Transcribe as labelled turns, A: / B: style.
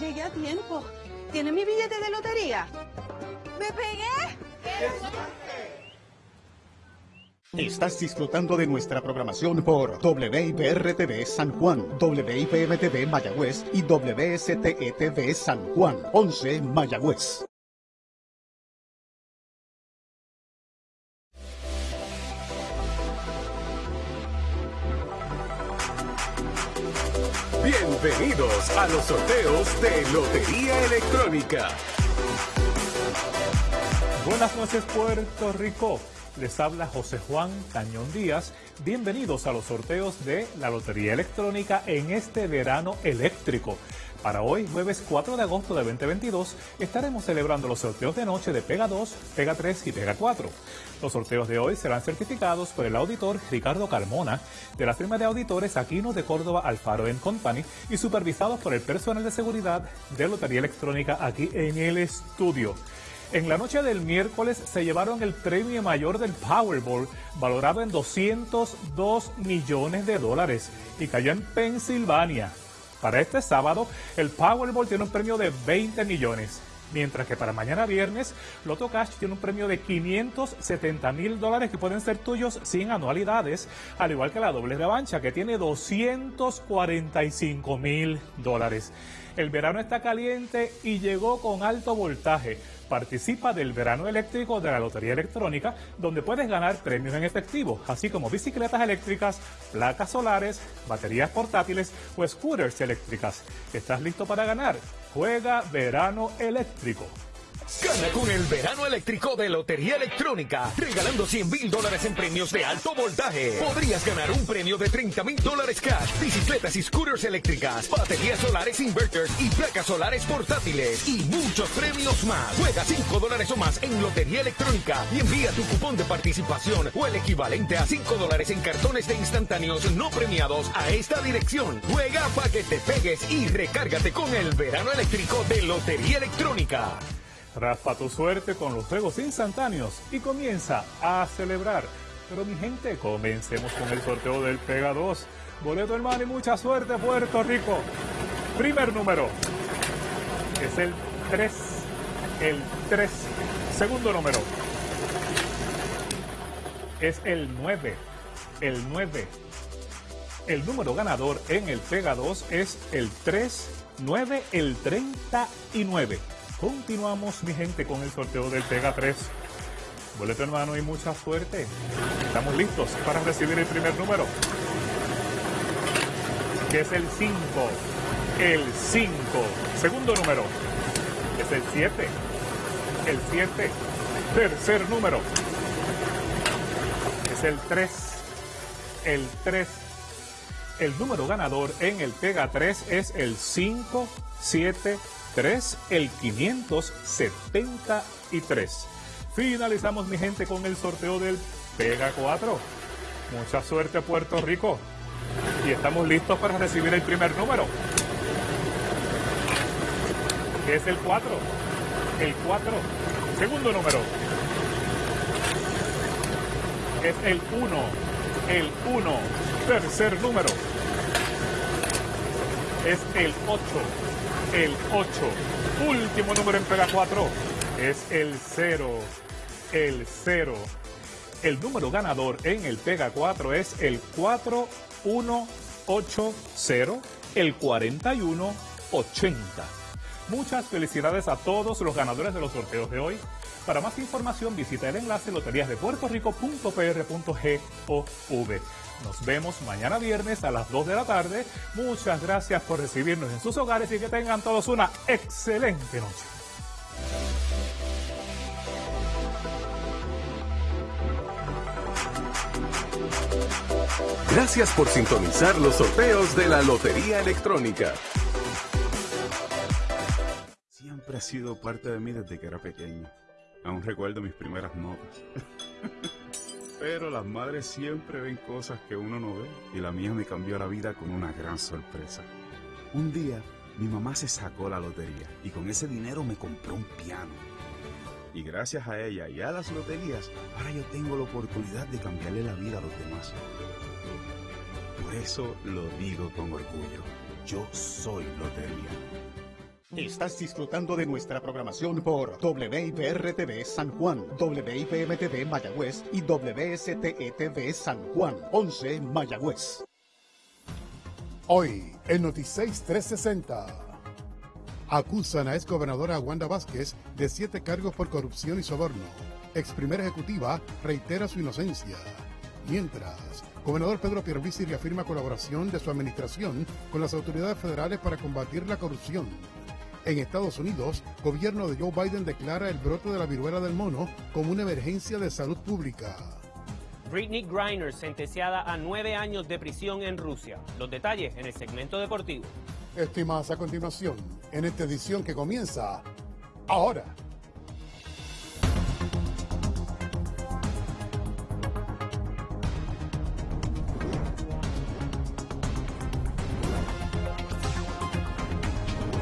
A: Llegué a tiempo. ¿Tiene mi billete de lotería? ¡Me pegué!
B: Estás disfrutando de nuestra programación por WIPR-TV San Juan, WIPM-TV Mayagüez y WSTE-TV San Juan, 11 Mayagüez.
C: Bienvenidos a los sorteos de Lotería Electrónica.
D: Buenas noches Puerto Rico. Les habla José Juan Cañón Díaz. Bienvenidos a los sorteos de la Lotería Electrónica en este verano eléctrico. Para hoy, jueves 4 de agosto de 2022, estaremos celebrando los sorteos de noche de Pega 2, Pega 3 y Pega 4. Los sorteos de hoy serán certificados por el auditor Ricardo Carmona de la firma de auditores Aquino de Córdoba Alfaro Company y supervisados por el personal de seguridad de Lotería Electrónica aquí en el estudio. En la noche del miércoles se llevaron el premio mayor del Powerball, valorado en 202 millones de dólares, y cayó en Pensilvania. Para este sábado, el Powerball tiene un premio de 20 millones, mientras que para mañana viernes, Loto Cash tiene un premio de 570 mil dólares que pueden ser tuyos sin anualidades, al igual que la doble revancha, que tiene 245 mil dólares. El verano está caliente y llegó con alto voltaje. Participa del verano eléctrico de la Lotería Electrónica, donde puedes ganar premios en efectivo, así como bicicletas eléctricas, placas solares, baterías portátiles o scooters eléctricas. ¿Estás listo para ganar? Juega verano eléctrico.
C: Gana con el verano eléctrico de Lotería Electrónica, regalando 100 mil dólares en premios de alto voltaje. Podrías ganar un premio de 30 mil dólares cash, bicicletas y scooters eléctricas, baterías solares inverters y placas solares portátiles y muchos premios más. Juega 5 dólares o más en Lotería Electrónica y envía tu cupón de participación o el equivalente a 5 dólares en cartones de instantáneos no premiados a esta dirección. Juega para que te pegues y recárgate con el verano eléctrico de Lotería Electrónica.
D: Raspa tu suerte con los juegos instantáneos y comienza a celebrar. Pero mi gente, comencemos con el sorteo del Pega 2. Boleto hermano y mucha suerte Puerto Rico. Primer número es el 3. El 3. Segundo número es el 9. El 9. El número ganador en el Pega 2 es el 3, 9, el 39. Continuamos, mi gente, con el sorteo del Pega 3. Boleto hermano y mucha suerte. Estamos listos para recibir el primer número. Que es el 5. El 5. Segundo número. Es el 7. El 7. Tercer número. Es el 3. El 3. El número ganador en el Pega 3 es el 5, 7, 3, el 573. Finalizamos, mi gente, con el sorteo del Pega 4. Mucha suerte, Puerto Rico. Y estamos listos para recibir el primer número. Es el 4. El 4. Segundo número. Es el 1. El 1. Tercer número. Es el 8 el 8. Último número en Pega 4 es el 0. El 0. El número ganador en el Pega 4 es el 4180, el 4180. Muchas felicidades a todos los ganadores de los sorteos de hoy. Para más información visita el enlace loteriasdepuertorico.pr.gov. Nos vemos mañana viernes a las 2 de la tarde. Muchas gracias por recibirnos en sus hogares y que tengan todos una excelente noche.
C: Gracias por sintonizar los sorteos de la Lotería Electrónica.
E: Siempre ha sido parte de mí desde que era pequeño. Aún recuerdo mis primeras notas. Pero las madres siempre ven cosas que uno no ve y la mía me cambió la vida con una gran sorpresa. Un día mi mamá se sacó la lotería y con ese dinero me compró un piano. Y gracias a ella y a las loterías, ahora yo tengo la oportunidad de cambiarle la vida a los demás. Por eso lo digo con orgullo. Yo soy lotería.
B: Estás disfrutando de nuestra programación por WIPR-TV San Juan, WIPM-TV Mayagüez y WSTE-TV San Juan, 11 Mayagüez.
F: Hoy, en Noticias 360. Acusan a ex gobernadora Wanda Vázquez de siete cargos por corrupción y soborno. Ex primera ejecutiva reitera su inocencia. Mientras, gobernador Pedro Pierluisi reafirma colaboración de su administración con las autoridades federales para combatir la corrupción. En Estados Unidos, gobierno de Joe Biden declara el brote de la viruela del mono como una emergencia de salud pública.
G: Britney Griner sentenciada a nueve años de prisión en Rusia. Los detalles en el segmento deportivo.
F: Estimadas a continuación, en esta edición que comienza ahora.